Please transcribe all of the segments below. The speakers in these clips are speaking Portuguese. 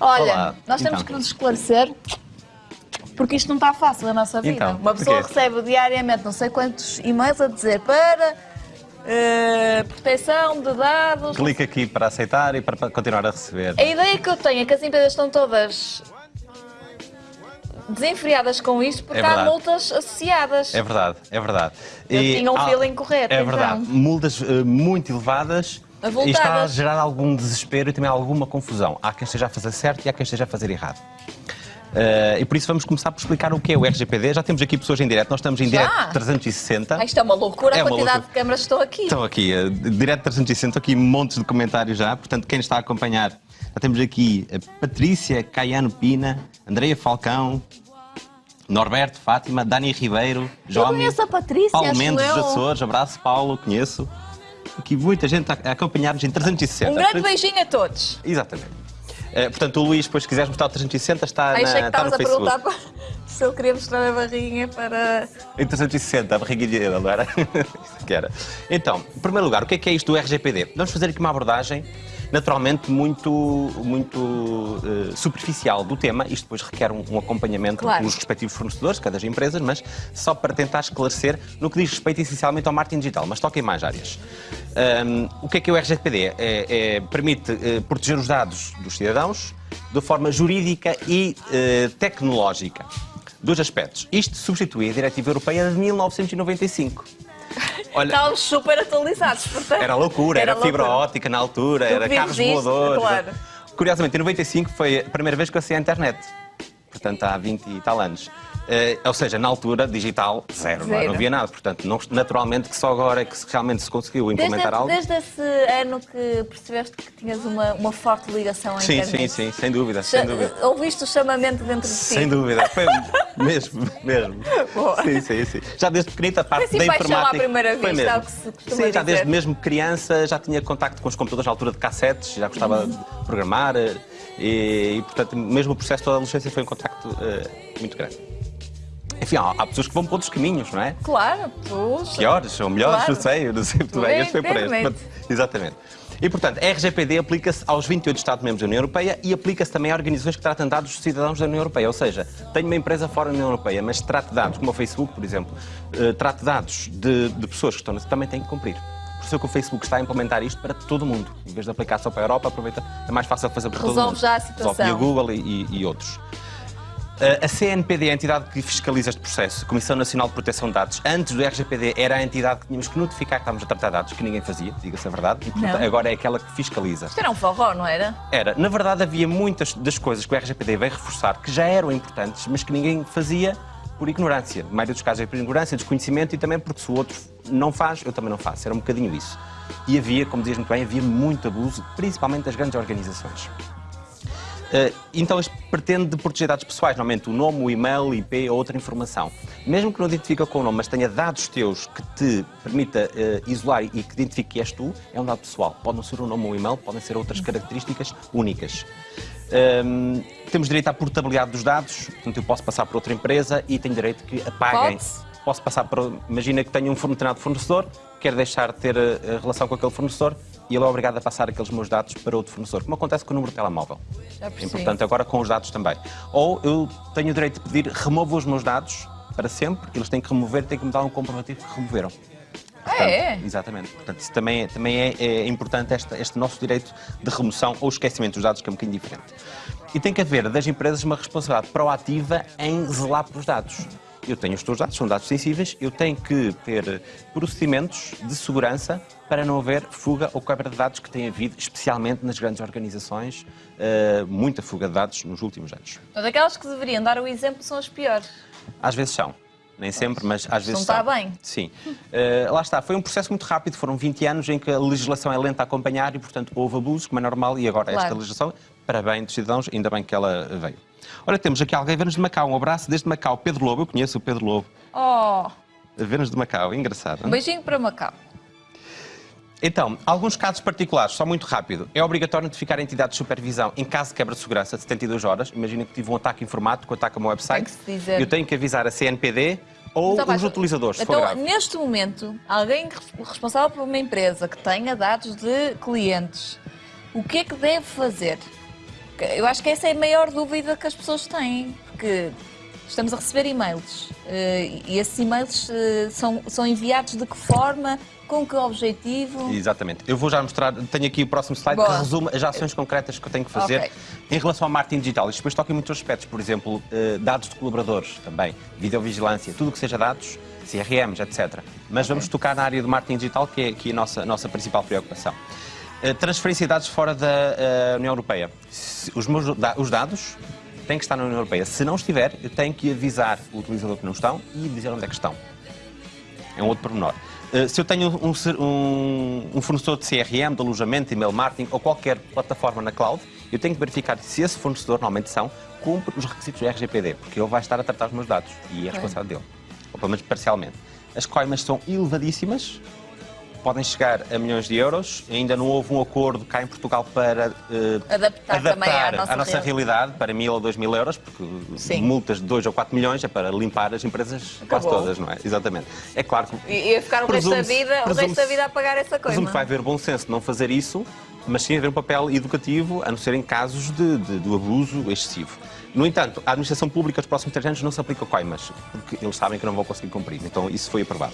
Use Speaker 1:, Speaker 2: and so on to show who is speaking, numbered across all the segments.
Speaker 1: Olha,
Speaker 2: Olá.
Speaker 1: nós temos
Speaker 2: Então.
Speaker 1: que nos esclarecer porque isto não está fácil na nossa vida.
Speaker 2: Então,
Speaker 1: Uma pessoa
Speaker 2: porquê?
Speaker 1: recebe diariamente não sei quantos e-mails a dizer para eh, proteção de dados.
Speaker 2: Clica aqui para aceitar e para para continuar a receber.
Speaker 1: A ideia que eu tenho é que as empresas estão todas desenfreadas com isto porque
Speaker 2: É
Speaker 1: há multas associadas.
Speaker 2: É verdade, é verdade.
Speaker 1: Eu tinha um feeling correto,
Speaker 2: É
Speaker 1: então.
Speaker 2: verdade. Multas eh, muito elevadas
Speaker 1: Avultadas.
Speaker 2: e está a gerar algum desespero e também alguma confusão. Há quem esteja a fazer certo e há quem esteja a fazer errado. Eh, e por isso vamos começar por explicar o que é o RGPD. Já temos aqui pessoas em direto, nós estamos em
Speaker 1: Já?
Speaker 2: direto 360.
Speaker 1: Ah, isto é uma loucura
Speaker 2: É
Speaker 1: a quantidade
Speaker 2: loucura.
Speaker 1: de câmaras que estão aqui.
Speaker 2: Estão aqui, eh, direto 360, aqui montes de comentários já. Portanto, quem está a acompanhar, já temos aqui a Patrícia Caiano Pina, Andreia Falcão, Norberto Fátima, Dani Ribeiro, Jomi,
Speaker 1: conheço a Patrícia,
Speaker 2: Paulo Mendes dos. Açores, abraço Paulo, conheço. Aqui muita gente a acompanhar-nos em 360.
Speaker 1: Um grande beijinho a todos.
Speaker 2: Exatamente. Eh, portanto, o Luís, depois se quiseres mostrar o 360, está,
Speaker 1: Aí
Speaker 2: na,
Speaker 1: que
Speaker 2: está no Facebook.
Speaker 1: perguntar para- se eu queria mostrar a barriguinha para.
Speaker 2: Em 360, a barriguinha dele, não era? Que era. Então, em primeiro lugar, o que é que é isto do RGPD? Vamos fazer aqui uma abordagem, naturalmente, muito, muito eh, superficial do tema. Isto depois requer um, um acompanhamento
Speaker 1: Claro.
Speaker 2: pelos respectivos fornecedores, cada das empresas, mas só para tentar esclarecer no que diz respeito essencialmente ao marketing digital, mas toca em mais áreas. Ahm, o que é que é o RGPD? É, é- permite eh, proteger os dados dos cidadãos de forma jurídica e eh, tecnológica. Dois aspectos. Isto substitui a Diretiva Europeia de 1995. Olha,
Speaker 1: Estávamos super atualizados, portanto.
Speaker 2: era loucura, era, fibra
Speaker 1: loucura.
Speaker 2: ótica na altura,
Speaker 1: Tu
Speaker 2: era carros
Speaker 1: isto,
Speaker 2: voadores.
Speaker 1: claro.
Speaker 2: Curiosamente, em 95 foi a primeira vez que eu acessei a internet. Portanto, há 20 e tal anos. Eh, ou seja, na altura, digital, zero, não, é?
Speaker 1: Zero.
Speaker 2: não havia nada. Portanto, não- naturalmente que só agora é que realmente se conseguiu
Speaker 1: Desde,
Speaker 2: implementar algo.
Speaker 1: desde esse ano que percebeste que tinhas uma, uma forte ligação à
Speaker 2: Sim,
Speaker 1: internet.
Speaker 2: sim, sim, sem dúvida, sem dúvida.
Speaker 1: Ouviste o chamamento dentro de ti?
Speaker 2: Sem dúvida, foi mesmo, mesmo.
Speaker 1: Boa.
Speaker 2: Sim, sim, sim. Já desde pequenita a parte
Speaker 1: Foi
Speaker 2: da
Speaker 1: assim paixão à
Speaker 2: informática.
Speaker 1: primeira
Speaker 2: foi
Speaker 1: vista,
Speaker 2: mesmo.
Speaker 1: é o que se costuma
Speaker 2: Sim, já
Speaker 1: dizer.
Speaker 2: desde mesmo criança já tinha contacto com os computadores na altura de cassetes, já gostava
Speaker 1: Uhum.
Speaker 2: de programar eh, e, e, portanto, mesmo o processo toda a adolescência foi um contacto eh, muito grande. Enfim, há, há pessoas que vão por outros caminhos, não é?
Speaker 1: Claro, puxa.
Speaker 2: Piores ou melhores,
Speaker 1: Claro.
Speaker 2: não sei, eu não sei muito bem. Este foi por este. Portanto, Exatamente. E, portanto, a RGPD aplica-se aos 28 Estados-membros da União Europeia e aplica-se também a organizações que tratam dados dos cidadãos da União Europeia. Ou seja, tenho uma empresa fora da União Europeia, mas trata dados, como o Facebook, por exemplo, eh, trata dados de, de pessoas que estão também tem que cumprir. Por isso é que o Facebook está a implementar isto para todo mundo. Em vez de aplicar só para a Europa, aproveita, é mais fácil fazer para todo
Speaker 1: Resolve
Speaker 2: mundo.
Speaker 1: já a
Speaker 2: Resolve
Speaker 1: situação.
Speaker 2: via Google e, e- e outros. Uh, A CNPD é a entidade que fiscaliza este processo, Comissão Nacional de Proteção de Dados. Antes do RGPD era a entidade que tínhamos que notificar que estávamos a tratar dados, que ninguém fazia, diga-se a verdade, e portanto, agora é aquela que fiscaliza.
Speaker 1: Isto era um forró, não era?
Speaker 2: Era, na verdade, havia muitas das coisas que o RGPD veio reforçar que já eram importantes, mas que ninguém fazia por ignorância. Na maioria dos casos é por ignorância, desconhecimento e também porque se o outro não faz, eu também não faço. Era um bocadinho isso. E havia, como dizias muito bem, havia muito abuso, principalmente das grandes organizações. Uh, então, isto pretende proteger dados pessoais, normalmente o nome, o e-mail, IP ou outra informação. Mesmo que não identifique com o nome, mas tenha dados teus que te permita uh, isolar e que identifique que és tu, é um dado pessoal. Pode não ser o nome ou o e-mail, podem ser outras características únicas. Um, temos direito à portabilidade dos dados, portanto, eu posso passar por outra empresa e tenho direito que apaguem. Posso passar por. Imagina que tenho um determinado fornecedor, quero deixar de ter uh, relação com aquele fornecedor e ele é obrigado a passar aqueles meus dados para outro fornecedor, como acontece com o número de telemóvel.
Speaker 1: Já
Speaker 2: É importante agora com os dados também. Ou eu tenho o direito de pedir, remova os meus dados para sempre, eles têm que remover, têm que me dar um comprovativo que removeram.
Speaker 1: Ah, é?
Speaker 2: Exatamente. Portanto, isso também é, também é, é importante esta- este nosso direito de remoção ou esquecimento dos dados, que é um bocadinho diferente. E tem que haver das empresas uma responsabilidade proativa em zelar pelos dados. Eu tenho os teus dados, são dados sensíveis, eu tenho que ter procedimentos de segurança para não haver fuga ou quebra de dados que tem havido, especialmente nas grandes organizações, eh, muita fuga de dados nos últimos anos.
Speaker 1: Portanto, aquelas que deveriam dar o exemplo são as piores.
Speaker 2: Às vezes são. Nem sempre, mas às vezes
Speaker 1: Não está bem.
Speaker 2: Sim. Eh, lá está. Foi um processo muito rápido. Foram 20 anos em que a legislação é lenta a acompanhar e, portanto, houve abusos, como é normal, e agora esta
Speaker 1: Claro.
Speaker 2: legislação, para bem dos cidadãos, ainda bem que ela veio. Ora, temos aqui alguém a ver-nos de Macau. Um abraço desde Macau. Pedro Lobo, eu conheço o Pedro Lobo.
Speaker 1: Oh,
Speaker 2: A ver-nos de Macau, engraçado.
Speaker 1: um beijinho para Macau.
Speaker 2: Então, alguns casos particulares, só muito rápido. É obrigatório notificar a entidade de supervisão em caso de quebra de segurança de 72 horas. Imagina que tive um ataque informático, um ataque ao meu website. Eu tenho que avisar a CNPD ou
Speaker 1: Então,
Speaker 2: os utilizadores,
Speaker 1: Então, neste momento, alguém res- responsável por uma empresa que tenha dados de clientes, o que é que deve fazer? Eu acho que essa é a maior dúvida que as pessoas têm, porque estamos a receber e-mails eh, e esses e-mails eh, são, são enviados de que forma, com que objetivo?
Speaker 2: Exatamente. Eu vou já mostrar, tenho aqui o próximo slide
Speaker 1: Boa.
Speaker 2: que resume as ações concretas que eu tenho que fazer
Speaker 1: Ok.
Speaker 2: em relação ao marketing digital. Isto depois toca em muitos aspectos, por exemplo, eh, dados de colaboradores também, videovigilância, tudo o que seja dados, CRMs, etc. Mas vamos tocar na área do marketing digital, que é aqui a nossa, a nossa principal preocupação. Eh, Transferência de dados fora da eh, União Europeia. Os, meus os dados têm que estar na União Europeia. Se não estiver, eu tenho que avisar o utilizador que não estão e dizer onde é que estão. É um outro pormenor. Uh, Se eu tenho um, um- um fornecedor de CRM, de alojamento, e-mail marketing ou qualquer plataforma na cloud, eu tenho que verificar se esse fornecedor, normalmente são, cumpre os requisitos do RGPD, porque ele vai estar a tratar os meus dados e é responsabilidade dele, ou pelo menos parcialmente. As coimas são elevadíssimas, podem chegar a milhões de euros. Ainda não houve um acordo cá em Portugal para uh,
Speaker 1: Adaptar também à nossa
Speaker 2: a nossa
Speaker 1: realidade.
Speaker 2: para mil ou dois mil euros, porque
Speaker 1: Sim.
Speaker 2: multas de 2 ou 4 milhões é para limpar as empresas quase
Speaker 1: Acabou.
Speaker 2: todas, não é? Exatamente. É claro que
Speaker 1: E ia ficar o resto da vida, o resto da vida a pagar essa coisa.
Speaker 2: Presumo que vai haver bom senso de não fazer isso, mas sim haver um papel educativo, a não ser em casos de, de- do abuso excessivo. No entanto, a administração pública dos próximos três anos não se aplica coimas, porque eles sabem que não vão conseguir cumprir. Então, isso foi aprovado.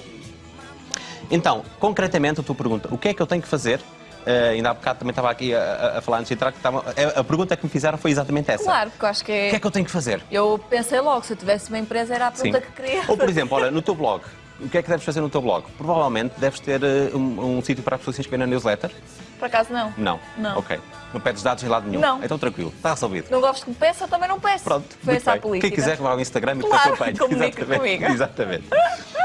Speaker 2: Então, concretamente, a tua pergunta, o que é que eu tenho que fazer? Eh, ainda há bocado também estava aqui a, a- falar antes de entrar, que estava, a, a pergunta que me fizeram foi exatamente essa.
Speaker 1: Claro, porque eu acho que
Speaker 2: O que é que eu tenho que fazer?
Speaker 1: Eu pensei logo, se eu tivesse uma empresa era a pergunta que queria.
Speaker 2: Ou, por exemplo, olha, no teu blog, o que é que deves fazer no teu blog? Provavelmente deves ter eh, um, um sítio para as pessoas se inscreverem na newsletter.
Speaker 1: Por acaso não.
Speaker 2: Não.
Speaker 1: Não.
Speaker 2: Ok. Não pedes dados em lado nenhum.
Speaker 1: Não.
Speaker 2: Então tranquilo, está resolvido.
Speaker 1: Não gosto que me peça, também não peço.
Speaker 2: Pronto.
Speaker 1: Foi essa a política.
Speaker 2: Quem quiser vai ao Instagram e
Speaker 1: Claro,
Speaker 2: te Exatamente.
Speaker 1: comigo.
Speaker 2: Exatamente.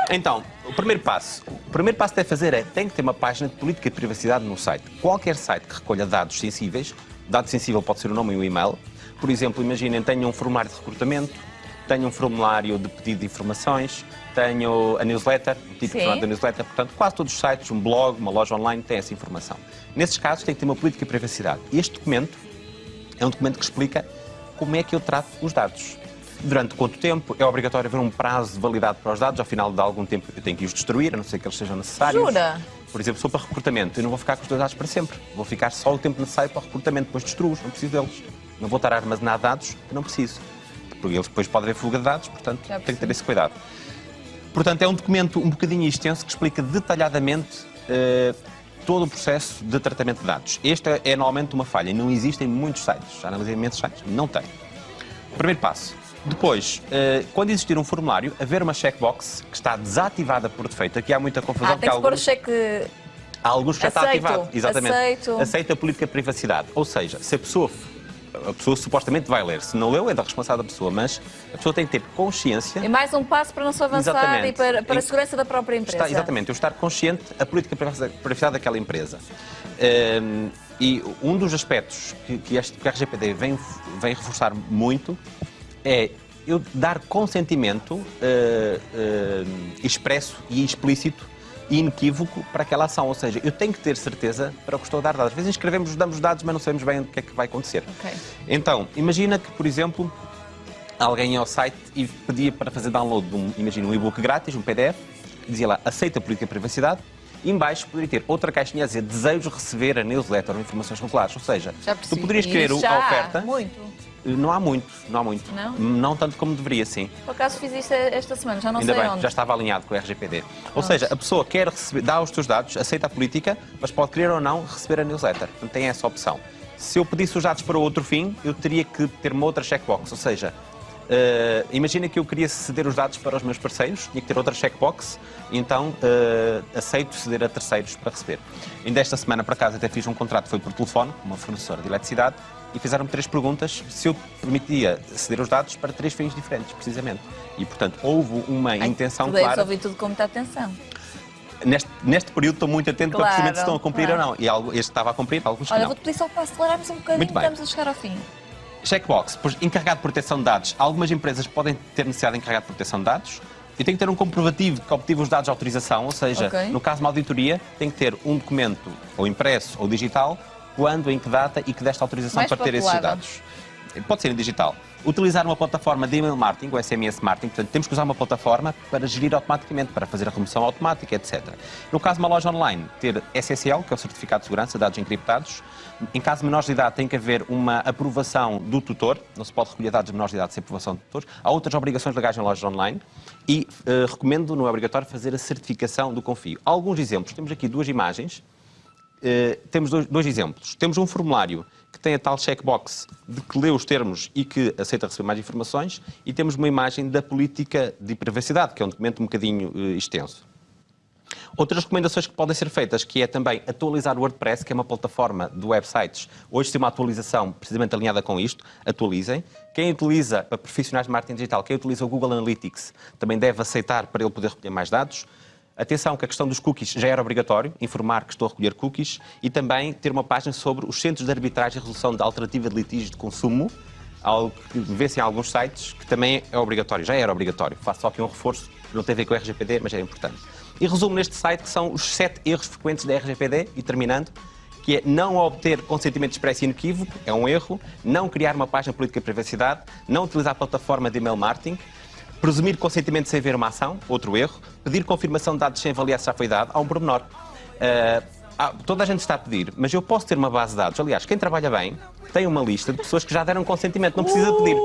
Speaker 2: Então, o primeiro passo. O primeiro passo que deve fazer é tem que ter uma página de política de privacidade no site. Qualquer site que recolha dados sensíveis, dado sensível pode ser o nome e o e-mail. Por exemplo, imaginem, tenho um formulário de recrutamento, tenho um formulário de pedido de informações, tenho a newsletter, o tipo de
Speaker 1: Sim.
Speaker 2: formato da newsletter, portanto, quase todos os sites, um blog, uma loja online, têm essa informação. Nesses casos, tem que ter uma política de privacidade. Este documento é um documento que explica como é que eu trato os dados. Durante quanto tempo é obrigatório haver um prazo de validade para os dados, ao final de algum tempo eu tenho que os destruir, a não ser que eles sejam necessários.
Speaker 1: Jura?
Speaker 2: Por exemplo, sou para recrutamento, eu não vou ficar com os teus dados para sempre. Vou ficar só o tempo necessário para o recrutamento, depois destruo-os, não preciso deles. Não vou estar a armazenar dados que não preciso. Porque eles depois podem haver fuga de dados, portanto tenho que ter esse cuidado. Portanto, é um documento um bocadinho extenso que explica detalhadamente eh, todo o processo de tratamento de dados. Esta é normalmente uma falha. Não existem muitos sites. Já analisei imensos sites. Não tem. Primeiro passo. Depois, eh, quando existir um formulário, haver uma checkbox que está desativada por defeito. Aqui há muita confusão.
Speaker 1: Ah, tem que
Speaker 2: porque
Speaker 1: pôr o
Speaker 2: alguns-
Speaker 1: cheque.
Speaker 2: Há alguns que já está ativado. Exatamente.
Speaker 1: aceito.
Speaker 2: Aceita a política de privacidade. Ou seja, se a pessoa, a pessoa supostamente vai ler, se não leu, é da responsabilidade da pessoa, mas a pessoa tem que ter consciência.
Speaker 1: É mais um passo para não se avançar
Speaker 2: Exatamente.
Speaker 1: e para, para a segurança da própria empresa.
Speaker 2: Está, exatamente, eu estar consciente da política de privacidade- daquela empresa. Ehm, e um dos aspectos que, que, este, que a RGPD vem, vem reforçar muito é eu dar consentimento eh, eh, expresso e explícito e inequívoco para aquela ação. Ou seja, eu tenho que ter certeza para o que estou a dar dados. Às vezes inscrevemos, damos dados, mas não sabemos bem o que é que vai acontecer.
Speaker 1: Ok.
Speaker 2: Então, imagina que, por exemplo, alguém ia ao site e pedia para fazer download de um, imagina, um e-book grátis, um PDF, dizia lá, aceita a política de privacidade, e em baixo poderia ter outra caixinha a dizer desejo receber a newsletter ou informações regulares. Ou seja, tu poderias querer
Speaker 1: já
Speaker 2: a oferta.
Speaker 1: Muito.
Speaker 2: Não há muito, não há muito.
Speaker 1: Não?
Speaker 2: tanto como deveria, sim.
Speaker 1: Por acaso fiz isto esta semana, já não
Speaker 2: Ainda
Speaker 1: sei
Speaker 2: bem,
Speaker 1: onde.
Speaker 2: já estava alinhado com o RGPD. Ou seja, a pessoa quer receber, dá os teus dados, aceita a política, mas pode querer ou não receber a newsletter. Portanto, tem essa opção. Se eu pedisse os dados para outro fim, eu teria que ter uma outra checkbox. Ou seja, eh, imagina que eu queria ceder os dados para os meus parceiros, tinha que ter outra checkbox, então eh, aceito ceder a terceiros para receber. Ainda esta semana, por acaso, até fiz um contrato, foi por telefone, com uma fornecedora de eletricidade, e fizeram-me três perguntas se eu permitia ceder os dados para três fins diferentes, precisamente. E, portanto, houve uma
Speaker 1: Ai,
Speaker 2: intenção
Speaker 1: tu
Speaker 2: clara.
Speaker 1: ouvir tudo com muita atenção.
Speaker 2: Neste, neste período estou muito atento para
Speaker 1: Claro,
Speaker 2: perceber se estão a cumprir
Speaker 1: claro.
Speaker 2: ou não. E algo, este estava a cumprir, alguns
Speaker 1: Olha,
Speaker 2: não.
Speaker 1: vou-te pedir só para acelerarmos um bocadinho,
Speaker 2: Muito bem.
Speaker 1: estamos a chegar ao fim.
Speaker 2: Checkbox, encarregado de proteção de dados. Algumas empresas podem ter necessidade de encarregado de proteção de dados. E tem que ter um comprovativo que obtive os dados de autorização, ou seja,
Speaker 1: Ok.
Speaker 2: no caso de uma auditoria, tem que ter um documento, ou impresso ou digital, quando, em que data e que desta autorização
Speaker 1: Mais
Speaker 2: para ter esses dados. Pode ser em digital. Utilizar uma plataforma de email marketing, o SMS marketing, portanto, temos que usar uma plataforma para gerir automaticamente, para fazer a remoção automática, etc. No caso de uma loja online, ter SSL, que é o Certificado de Segurança, dados encriptados. Em caso de menores de idade, tem que haver uma aprovação do tutor, não se pode recolher dados de menores de idade sem aprovação do tutor. Há outras obrigações legais em lojas online e uh, recomendo, não é obrigatório, fazer a certificação do confio. Alguns exemplos, temos aqui duas imagens. Uh, temos dois, dois exemplos. Temos um formulário que tem a tal checkbox de que lê os termos e que aceita receber mais informações, e temos uma imagem da política de privacidade, que é um documento um bocadinho uh, extenso. Outras recomendações que podem ser feitas, que é também atualizar o WordPress, que é uma plataforma de websites. Hoje tem uma atualização precisamente alinhada com isto, atualizem. Quem utiliza, para profissionais de marketing digital, quem utiliza o Google Analytics também deve aceitar para ele poder recolher mais dados. Atenção que a questão dos cookies já era obrigatório, informar que estou a recolher cookies e também ter uma página sobre os centros de arbitragem e resolução de alternativa de litígios de consumo, algo que vê-se em alguns sites, que também é obrigatório, já era obrigatório. Faço só aqui um reforço, não tem a ver com o RGPD, mas é importante. E resumo neste site que são os sete erros frequentes da RGPD, e terminando, que é não obter consentimento expresso e inequívoco, é um erro, não criar uma página política de privacidade, não utilizar a plataforma de email marketing, Presumir consentimento sem ver uma ação, outro erro. Pedir confirmação de dados sem avaliar se já foi dado, há um pormenor. Uh, toda a gente está a pedir, mas eu posso ter uma base de dados. Aliás, quem trabalha bem tem uma lista de pessoas que já deram consentimento, não precisa pedir.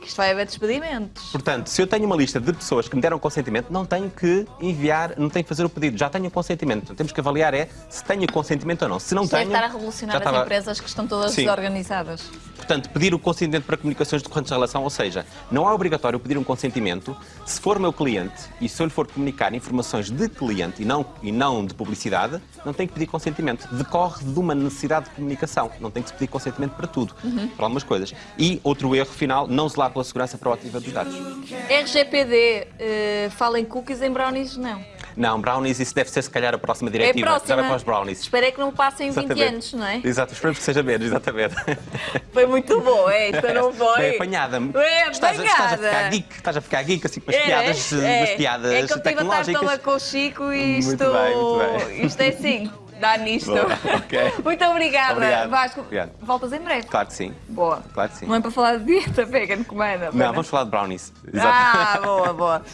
Speaker 1: Que isto vai haver despedimentos.
Speaker 2: Portanto, se eu tenho uma lista de pessoas que me deram consentimento, não tenho que enviar, não tenho que fazer o pedido, já tenho consentimento. Então, temos que avaliar é se tenho consentimento ou não. Se não
Speaker 1: Isto
Speaker 2: tenho.
Speaker 1: Deve estar a revolucionar as
Speaker 2: estava...
Speaker 1: empresas que estão todas Sim. desorganizadas.
Speaker 2: Portanto, pedir o consentimento para comunicações decorrentes de relação, ou seja, não é obrigatório pedir um consentimento se for meu cliente e se eu lhe for comunicar informações de cliente e não, e não de publicidade, não tem que pedir consentimento. Decorre de uma necessidade de comunicação. Não tem que se pedir consentimento para tudo. Uhum. Para algumas coisas. E outro erro final, não zelar pela segurança proativa dos dados.
Speaker 1: RGPD, uh, fala em cookies, em brownies não.
Speaker 2: Não, brownies, isso deve ser se calhar a próxima diretiva.
Speaker 1: É a próxima.
Speaker 2: Já vai para os brownies.
Speaker 1: Esperei que não passem 20 anos, não é?
Speaker 2: Exato, esperamos que seja menos, exatamente.
Speaker 1: Foi muito bom, é? Não foi.
Speaker 2: Bem apanhada.
Speaker 1: É,
Speaker 2: estás, a, estás a ficar geek, estás a ficar geek assim com as
Speaker 1: é,
Speaker 2: piadas,
Speaker 1: é.
Speaker 2: as piadas
Speaker 1: é que eu estive a estar com o Chico e isto,
Speaker 2: muito bem, muito bem.
Speaker 1: isto é assim dá nisto.
Speaker 2: Boa, okay.
Speaker 1: Muito obrigada,
Speaker 2: Obrigado.
Speaker 1: Vasco.
Speaker 2: Obrigado.
Speaker 1: Voltas em breve.
Speaker 2: Claro que sim.
Speaker 1: Boa.
Speaker 2: Claro que sim.
Speaker 1: Não é para falar de dieta vegan, comanda.
Speaker 2: Não, vamos falar de brownies.
Speaker 1: Exato. Ah, boa, boa.